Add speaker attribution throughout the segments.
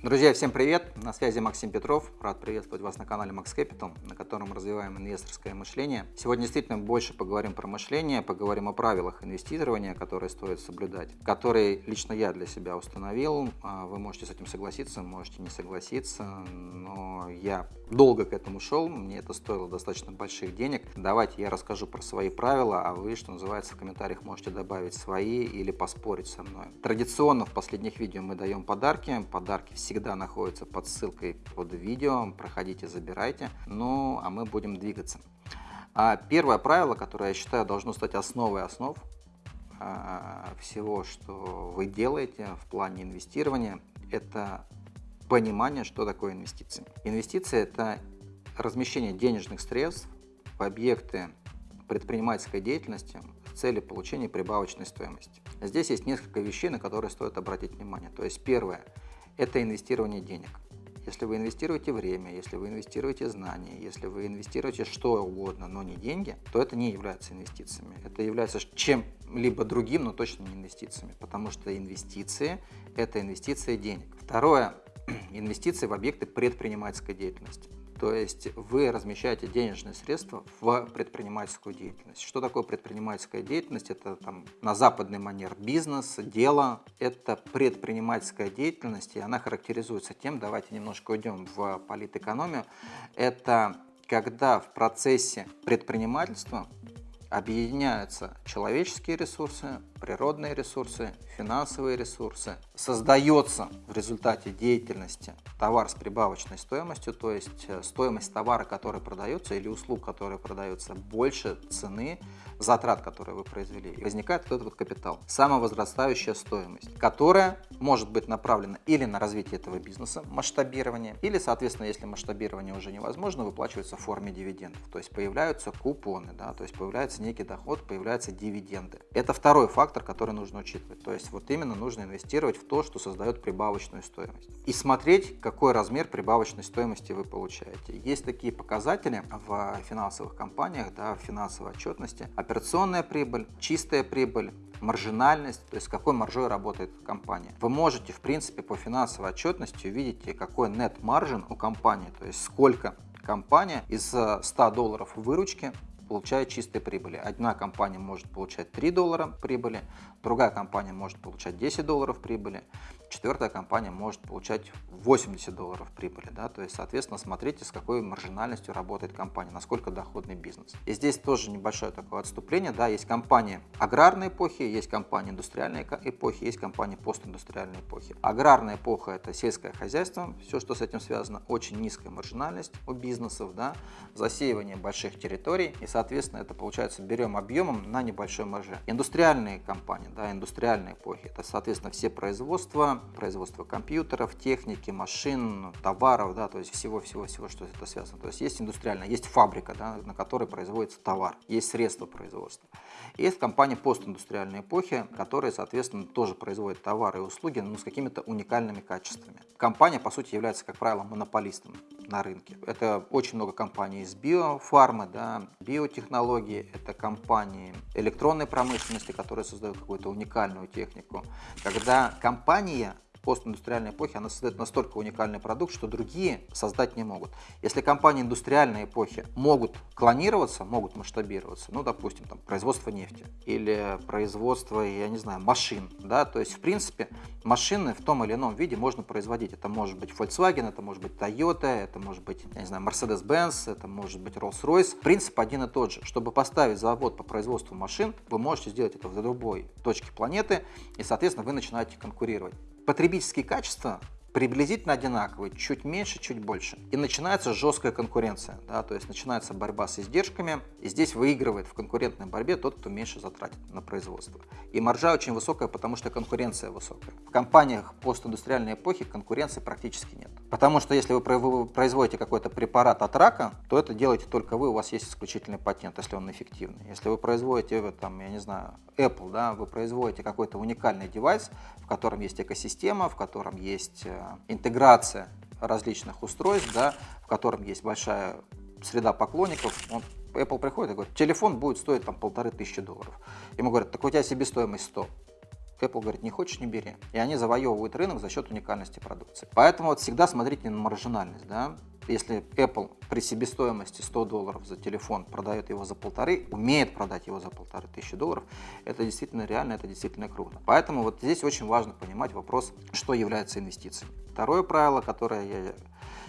Speaker 1: Друзья, всем привет! На связи Максим Петров. Рад приветствовать вас на канале Max Capital, на котором развиваем инвесторское мышление. Сегодня действительно больше поговорим про мышление, поговорим о правилах инвестирования, которые стоит соблюдать, которые лично я для себя установил. А, вы можете с этим согласиться, можете не согласиться, но я долго к этому шел, мне это стоило достаточно больших денег. Давайте я расскажу про свои правила, а вы, что называется, в комментариях можете добавить свои или поспорить со мной. Традиционно в последних видео мы даем подарки. Подарки всегда находится под ссылкой под видео. Проходите, забирайте. Ну, а мы будем двигаться. А первое правило, которое я считаю должно стать основой основ а, всего, что вы делаете в плане инвестирования, это понимание, что такое инвестиции. Инвестиции – это размещение денежных средств в объекты предпринимательской деятельности с целью получения прибавочной стоимости. Здесь есть несколько вещей, на которые стоит обратить внимание. То есть первое – это инвестирование денег. Если вы инвестируете время, если вы инвестируете знания, если вы инвестируете что угодно, но не деньги, то это не является инвестициями. Это является чем-либо другим, но точно не инвестициями, потому что инвестиции – это инвестиции денег. Второе – инвестиции в объекты предпринимательской деятельности. То есть вы размещаете денежные средства в предпринимательскую деятельность. Что такое предпринимательская деятельность? Это там на западный манер бизнес, дело. Это предпринимательская деятельность, и она характеризуется тем, давайте немножко уйдем в политэкономию, это когда в процессе предпринимательства объединяются человеческие ресурсы, природные ресурсы, финансовые ресурсы. Создается в результате деятельности товар с прибавочной стоимостью, то есть э, стоимость товара, который продается, или услуг, которые продаются, больше цены затрат, которые вы произвели. И возникает вот этот вот капитал, самовозрастающая стоимость, которая может быть направлена или на развитие этого бизнеса, масштабирование, или, соответственно, если масштабирование уже невозможно, выплачивается в форме дивидендов. То есть появляются купоны, да, то есть появляется некий доход, появляются дивиденды. Это второй фактор, который нужно учитывать. То есть вот именно нужно инвестировать в то, что создает прибавочную стоимость. И смотреть, какой размер прибавочной стоимости вы получаете. Есть такие показатели в финансовых компаниях, да, в финансовой отчетности. Операционная прибыль, чистая прибыль, маржинальность, то есть какой маржой работает компания. Вы можете, в принципе, по финансовой отчетности увидеть, какой net margin у компании, то есть сколько компания из 100 долларов выручки получает чистой прибыли. Одна компания может получать 3 доллара прибыли, другая компания может получать 10 долларов прибыли, четвертая компания может получать 80 долларов прибыли. Да? То есть, соответственно, смотрите, с какой маржинальностью работает компания, насколько доходный бизнес. И здесь тоже небольшое такое отступление. Да? Есть компании аграрной эпохи, есть компании индустриальной эпохи, есть компании постиндустриальной эпохи. Аграрная эпоха – это сельское хозяйство, все, что с этим связано, очень низкая маржинальность у бизнесов, да? засеивание больших территорий, и, соответственно, это получается берем объемом на небольшой марже. Индустриальные компании, да, индустриальной эпохи, это, соответственно, все производства, производство компьютеров, техники, машин, товаров, да, то есть всего-всего-всего, что это связано. То есть есть индустриальная, есть фабрика, да, на которой производится товар, есть средства производства. Есть компания постиндустриальной эпохи, которые, соответственно, тоже производят товары и услуги, но с какими-то уникальными качествами. Компания, по сути, является, как правило, монополистом на рынке. Это очень много компаний из биофармы, да, биотехнологии, это компании электронной промышленности, которые создают какую-то уникальную технику. Когда компания постиндустриальной эпохи, она создает настолько уникальный продукт, что другие создать не могут. Если компании индустриальной эпохи могут клонироваться, могут масштабироваться, ну, допустим, там, производство нефти или производство, я не знаю, машин, да, то есть, в принципе, машины в том или ином виде можно производить. Это может быть Volkswagen, это может быть Toyota, это может быть, я не знаю, Mercedes-Benz, это может быть Rolls-Royce. Принцип один и тот же. Чтобы поставить завод по производству машин, вы можете сделать это в любой точке планеты, и, соответственно, вы начинаете конкурировать потребительские качества приблизительно одинаковые, чуть меньше, чуть больше. И начинается жесткая конкуренция, да, то есть начинается борьба с издержками, и здесь выигрывает в конкурентной борьбе тот, кто меньше затратит на производство. И маржа очень высокая, потому что конкуренция высокая. В компаниях постиндустриальной эпохи конкуренции практически нет. Потому что если вы производите какой-то препарат от рака, то это делаете только вы, у вас есть исключительный патент, если он эффективный. Если вы производите, там, я не знаю, Apple, да, вы производите какой-то уникальный девайс, в котором есть экосистема, в котором есть э, интеграция различных устройств, да, в котором есть большая среда поклонников, он, Apple приходит и говорит, телефон будет стоить там полторы тысячи долларов. Ему говорят, так у тебя себестоимость 100. Apple говорит, не хочешь, не бери. И они завоевывают рынок за счет уникальности продукции. Поэтому вот всегда смотрите на маржинальность, да, если Apple при себестоимости 100 долларов за телефон продает его за полторы, умеет продать его за полторы тысячи долларов, это действительно реально, это действительно круто. Поэтому вот здесь очень важно понимать вопрос, что является инвестицией. Второе правило, которое я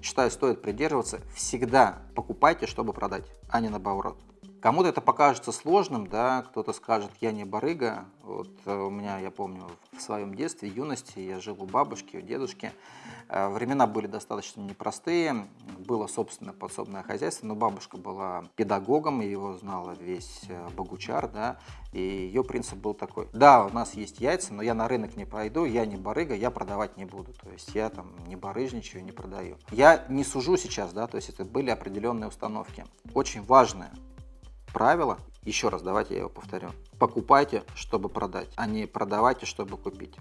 Speaker 1: считаю стоит придерживаться, всегда покупайте, чтобы продать, а не наоборот. Кому-то это покажется сложным, да, кто-то скажет, я не барыга. Вот э, у меня, я помню, в своем детстве, юности я жил у бабушки, у дедушки. Э, времена были достаточно непростые, было собственное подсобное хозяйство, но бабушка была педагогом, его знала весь э, Богучар, да, и ее принцип был такой. Да, у нас есть яйца, но я на рынок не пойду, я не барыга, я продавать не буду. То есть я там не барыжничаю, не продаю. Я не сужу сейчас, да, то есть это были определенные установки. Очень важное правило, еще раз давайте я его повторю. Покупайте, чтобы продать, а не продавайте, чтобы купить.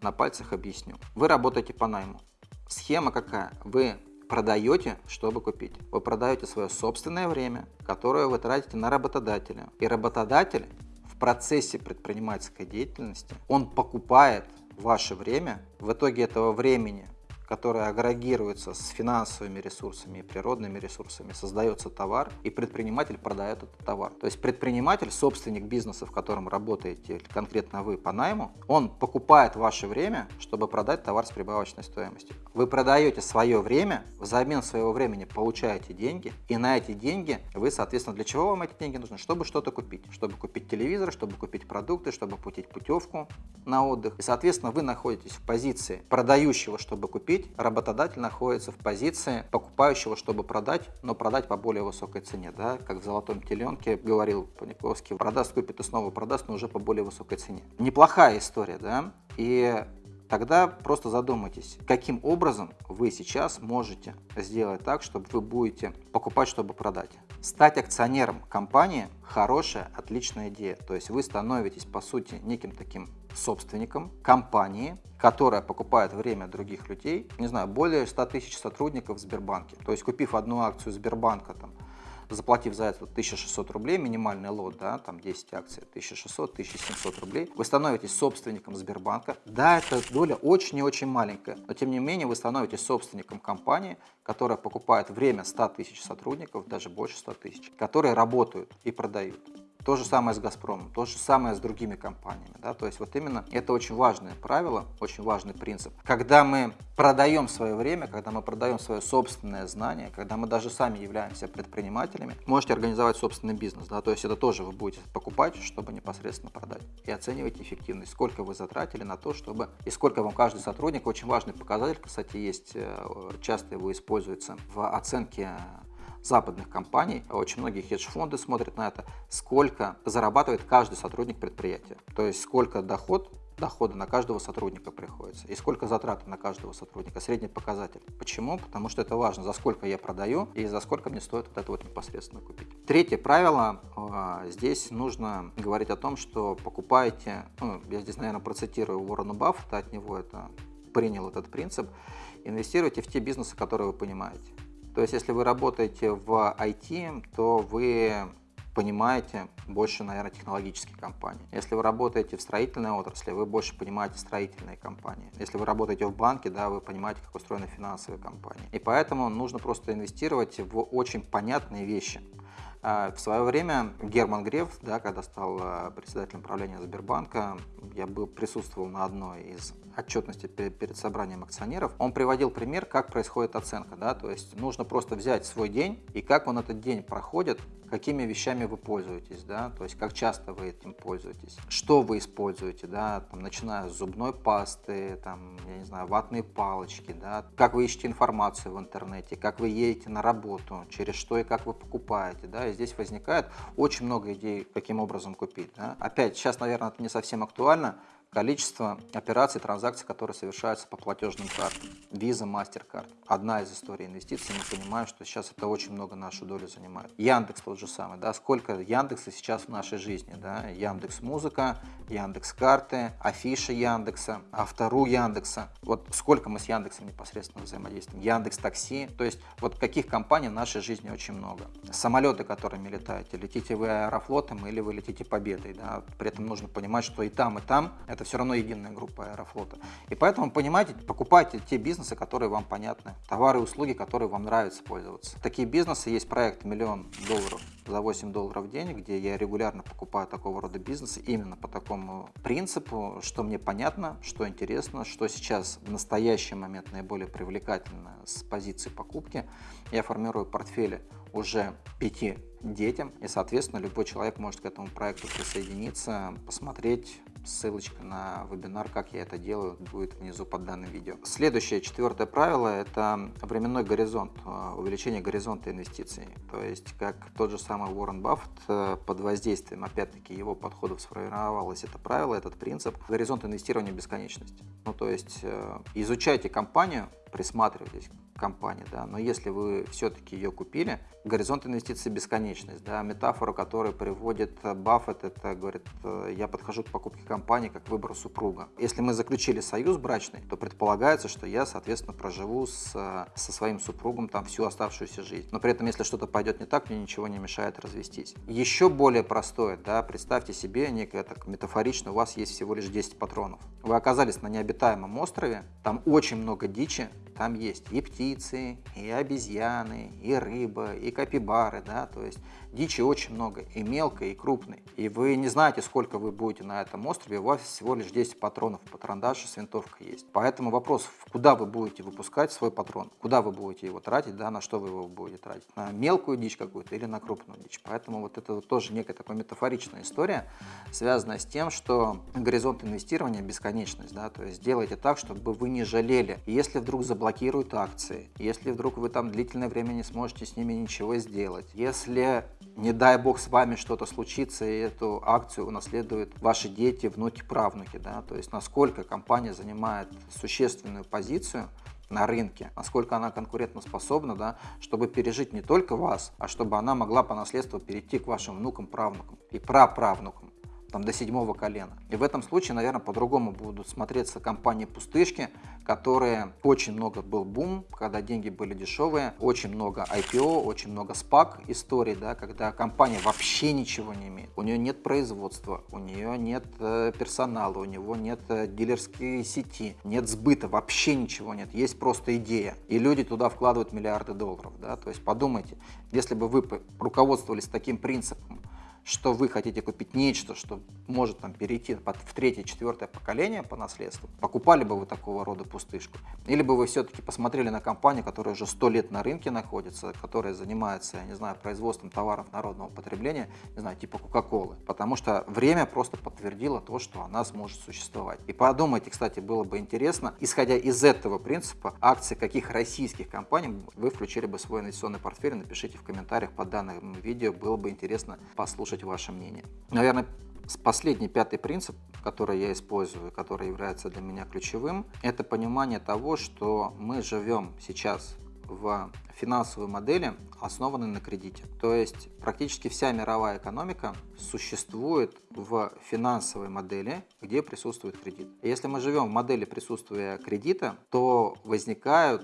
Speaker 1: На пальцах объясню. Вы работаете по найму. Схема какая? Вы продаете, чтобы купить. Вы продаете свое собственное время, которое вы тратите на работодателя. И работодатель в процессе предпринимательской деятельности, он покупает ваше время. В итоге этого времени которая агрегируется с финансовыми ресурсами и природными ресурсами, создается товар, и предприниматель продает этот товар. То есть предприниматель, собственник бизнеса, в котором работаете, конкретно вы по найму, он покупает ваше время, чтобы продать товар с прибавочной стоимостью. Вы продаете свое время, взамен своего времени получаете деньги, и на эти деньги вы, соответственно, для чего вам эти деньги нужны? Чтобы что-то купить. Чтобы купить телевизор, чтобы купить продукты, чтобы купить путевку на отдых. И, соответственно, вы находитесь в позиции продающего, чтобы купить, купить, работодатель находится в позиции покупающего, чтобы продать, но продать по более высокой цене. Да? Как в «Золотом теленке» говорил Паниковский, продаст, купит и снова продаст, но уже по более высокой цене. Неплохая история, да? И тогда просто задумайтесь, каким образом вы сейчас можете сделать так, чтобы вы будете покупать, чтобы продать. Стать акционером компании – хорошая, отличная идея. То есть вы становитесь, по сути, неким таким собственником компании, которая покупает время других людей, не знаю, более 100 тысяч сотрудников в Сбербанке. То есть купив одну акцию Сбербанка, там, заплатив за это 1600 рублей, минимальный лот, да, там 10 акций, 1600-1700 рублей, вы становитесь собственником Сбербанка. Да, эта доля очень и очень маленькая, но тем не менее вы становитесь собственником компании, которая покупает время 100 тысяч сотрудников, даже больше 100 тысяч, которые работают и продают. То же самое с «Газпромом», то же самое с другими компаниями. Да? То есть вот именно это очень важное правило, очень важный принцип. Когда мы продаем свое время, когда мы продаем свое собственное знание, когда мы даже сами являемся предпринимателями, можете организовать собственный бизнес. Да? То есть это тоже вы будете покупать, чтобы непосредственно продать. И оценивать эффективность, сколько вы затратили на то, чтобы... И сколько вам каждый сотрудник, очень важный показатель, кстати, есть, э, часто его используется в оценке западных компаний, очень многие хедж-фонды смотрят на это, сколько зарабатывает каждый сотрудник предприятия. То есть сколько доход дохода на каждого сотрудника приходится и сколько затраты на каждого сотрудника, средний показатель. Почему? Потому что это важно, за сколько я продаю и за сколько мне стоит вот это вот непосредственно купить. Третье правило, а, здесь нужно говорить о том, что покупаете, ну, я здесь, наверное, процитирую Уоррена Баффета, от него это принял этот принцип, инвестируйте в те бизнесы, которые вы понимаете. То есть, если вы работаете в IT, то вы понимаете больше, наверное, технологические компании. Если вы работаете в строительной отрасли, вы больше понимаете строительные компании. Если вы работаете в банке, да, вы понимаете, как устроены финансовые компании. И поэтому нужно просто инвестировать в очень понятные вещи. А, в свое время Герман Греф, да, когда стал а, председателем правления Сбербанка, я был, присутствовал на одной из отчетностей перед собранием акционеров, он приводил пример, как происходит оценка. Да, то есть нужно просто взять свой день и как он этот день проходит, какими вещами вы пользуетесь, да, то есть как часто вы этим пользуетесь, что вы используете, да, там, начиная с зубной пасты, там, я не знаю, ватные палочки, да, как вы ищете информацию в интернете, как вы едете на работу, через что и как вы покупаете, да, и здесь возникает очень много идей, каким образом купить, да. Опять, сейчас, наверное, это не совсем актуально, количество операций, транзакций, которые совершаются по платежным картам. Visa, MasterCard. Одна из историй инвестиций. Мы понимаем, что сейчас это очень много нашу долю занимает. Яндекс тот же самый. Да? Сколько Яндекса сейчас в нашей жизни? Да? Яндекс Музыка, Яндекс Карты, Афиша Яндекса, Автору Яндекса. Вот сколько мы с Яндексом непосредственно взаимодействуем. Яндекс Такси. То есть вот каких компаний в нашей жизни очень много. Самолеты, которыми летаете. Летите вы аэрофлотом или вы летите победой. Да? При этом нужно понимать, что и там, и там Это все равно единая группа Аэрофлота. И поэтому, понимаете, покупайте те бизнесы, которые вам понятны, товары и услуги, которые вам нравится пользоваться. Такие бизнесы, есть проект «Миллион долларов» за 8 долларов в день, где я регулярно покупаю такого рода бизнесы именно по такому принципу, что мне понятно, что интересно, что сейчас в настоящий момент наиболее привлекательно с позиции покупки. Я формирую портфели уже пяти детям, и, соответственно, любой человек может к этому проекту присоединиться, посмотреть, ссылочка на вебинар, как я это делаю, будет внизу под данным видео. Следующее, четвертое правило, это временной горизонт, э, увеличение горизонта инвестиций. То есть, как тот же самый Уоррен Баффет э, под воздействием, опять-таки, его подходов сформировалось это правило, этот принцип, горизонт инвестирования бесконечность. Ну, то есть, э, изучайте компанию, присматривайтесь компании, да, но если вы все-таки ее купили, горизонт инвестиций бесконечность, да, метафора, которую приводит Баффет, это говорит, я подхожу к покупке компании как к выбору супруга. Если мы заключили союз брачный, то предполагается, что я, соответственно, проживу с, со своим супругом там всю оставшуюся жизнь. Но при этом, если что-то пойдет не так, мне ничего не мешает развестись. Еще более простое, да, представьте себе некое так метафорично, у вас есть всего лишь 10 патронов. Вы оказались на необитаемом острове, там очень много дичи, там есть и птицы, и обезьяны, и рыба, и капибары, да, то есть дичи очень много, и мелкой, и крупной. И вы не знаете, сколько вы будете на этом острове, у вас всего лишь 10 патронов, патрондаж с винтовкой есть. Поэтому вопрос, куда вы будете выпускать свой патрон, куда вы будете его тратить, да, на что вы его будете тратить, на мелкую дичь какую-то или на крупную дичь. Поэтому вот это вот тоже некая такая метафоричная история, связанная с тем, что горизонт инвестирования бесконечность, да, то есть делайте так, чтобы вы не жалели. Если вдруг заблокировали блокируют акции, если вдруг вы там длительное время не сможете с ними ничего сделать, если, не дай бог, с вами что-то случится, и эту акцию унаследуют ваши дети, внуки, правнуки, да, то есть насколько компания занимает существенную позицию на рынке, насколько она конкурентоспособна, да, чтобы пережить не только вас, а чтобы она могла по наследству перейти к вашим внукам, правнукам и праправнукам там, до седьмого колена. И в этом случае, наверное, по-другому будут смотреться компании-пустышки, которые очень много был бум, когда деньги были дешевые, очень много IPO, очень много SPAC историй, да, когда компания вообще ничего не имеет. У нее нет производства, у нее нет э, персонала, у него нет э, дилерской сети, нет сбыта, вообще ничего нет. Есть просто идея. И люди туда вкладывают миллиарды долларов. Да? То есть подумайте, если бы вы руководствовались таким принципом, что вы хотите купить нечто, что может там перейти в третье, четвертое поколение по наследству, покупали бы вы такого рода пустышку? Или бы вы все-таки посмотрели на компанию, которая уже сто лет на рынке находится, которая занимается, я не знаю, производством товаров народного потребления, не знаю, типа Кока-Колы, потому что время просто подтвердило то, что она сможет существовать. И подумайте, кстати, было бы интересно, исходя из этого принципа, акции каких российских компаний вы включили бы в свой инвестиционный портфель, напишите в комментариях под данным видео, было бы интересно послушать услышать ваше мнение. Наверное, последний, пятый принцип, который я использую, который является для меня ключевым, это понимание того, что мы живем сейчас в финансовой модели, основанной на кредите. То есть практически вся мировая экономика существует в финансовой модели, где присутствует кредит. если мы живем в модели присутствия кредита, то возникают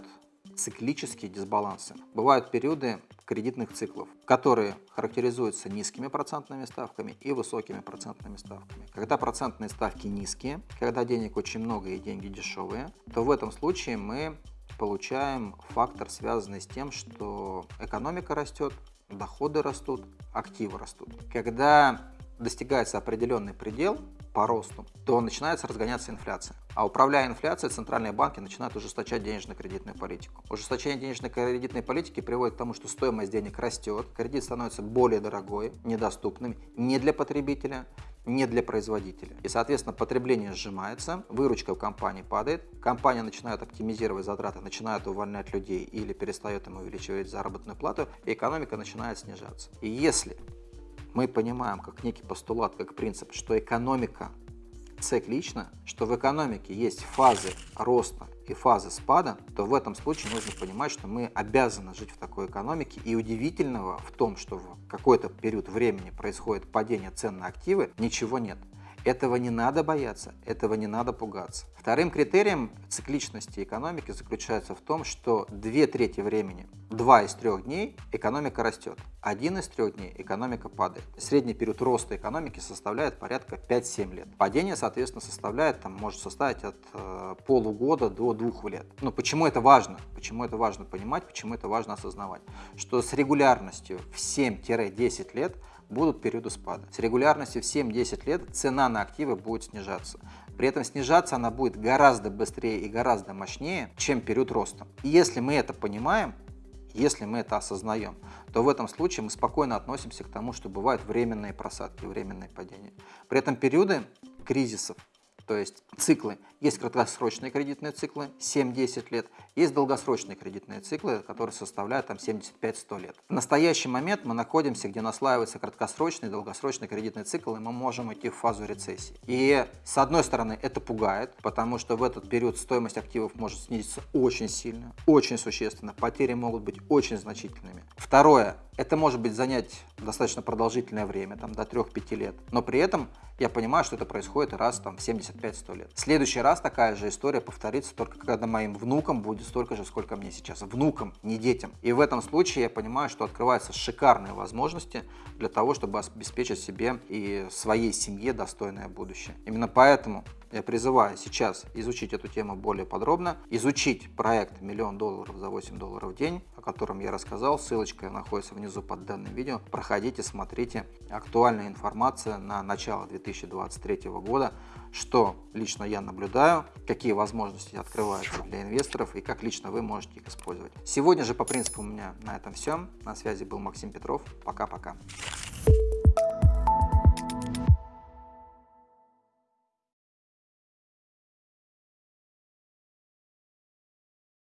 Speaker 1: циклические дисбалансы. Бывают периоды кредитных циклов, которые характеризуются низкими процентными ставками и высокими процентными ставками. Когда процентные ставки низкие, когда денег очень много и деньги дешевые, то в этом случае мы получаем фактор, связанный с тем, что экономика растет, доходы растут, активы растут. Когда достигается определенный предел по росту, то начинается разгоняться инфляция. А управляя инфляцией, центральные банки начинают ужесточать денежно-кредитную политику. Ужесточение денежно-кредитной политики приводит к тому, что стоимость денег растет, кредит становится более дорогой, недоступным не для потребителя, не для производителя. И, соответственно, потребление сжимается, выручка у компании падает, компания начинает оптимизировать затраты, начинает увольнять людей или перестает им увеличивать заработную плату, и экономика начинает снижаться. И если мы понимаем как некий постулат, как принцип, что экономика циклична, что в экономике есть фазы роста и фазы спада, то в этом случае нужно понимать, что мы обязаны жить в такой экономике. И удивительного в том, что в какой-то период времени происходит падение цен на активы, ничего нет. Этого не надо бояться, этого не надо пугаться. Вторым критерием цикличности экономики заключается в том, что две трети времени, два из трех дней экономика растет, один из трех дней экономика падает. Средний период роста экономики составляет порядка 5-7 лет. Падение, соответственно, составляет, там, может составить от э, полугода до двух лет. Но почему это важно? Почему это важно понимать, почему это важно осознавать? Что с регулярностью в 7-10 лет будут периоды спада. С регулярностью в 7-10 лет цена на активы будет снижаться. При этом снижаться она будет гораздо быстрее и гораздо мощнее, чем период роста. И если мы это понимаем, если мы это осознаем, то в этом случае мы спокойно относимся к тому, что бывают временные просадки, временные падения. При этом периоды кризисов то есть циклы. Есть краткосрочные кредитные циклы 7-10 лет, есть долгосрочные кредитные циклы, которые составляют там 75-100 лет. В настоящий момент мы находимся, где наслаивается краткосрочный и долгосрочный кредитный цикл, и мы можем идти в фазу рецессии. И с одной стороны это пугает, потому что в этот период стоимость активов может снизиться очень сильно, очень существенно, потери могут быть очень значительными. Второе, это может быть занять достаточно продолжительное время, там до 3-5 лет, но при этом я понимаю, что это происходит раз там, в 75-100 лет. В следующий раз такая же история повторится только когда моим внукам будет столько же, сколько мне сейчас. Внукам, не детям. И в этом случае я понимаю, что открываются шикарные возможности для того, чтобы обеспечить себе и своей семье достойное будущее. Именно поэтому я призываю сейчас изучить эту тему более подробно, изучить проект «Миллион долларов за 8 долларов в день», о котором я рассказал. Ссылочка находится внизу под данным видео. Проходите, смотрите. Актуальная информация на начало 2023 года, что лично я наблюдаю, какие возможности открываются для инвесторов и как лично вы можете их использовать. Сегодня же по принципу у меня на этом все. На связи был Максим Петров. Пока-пока.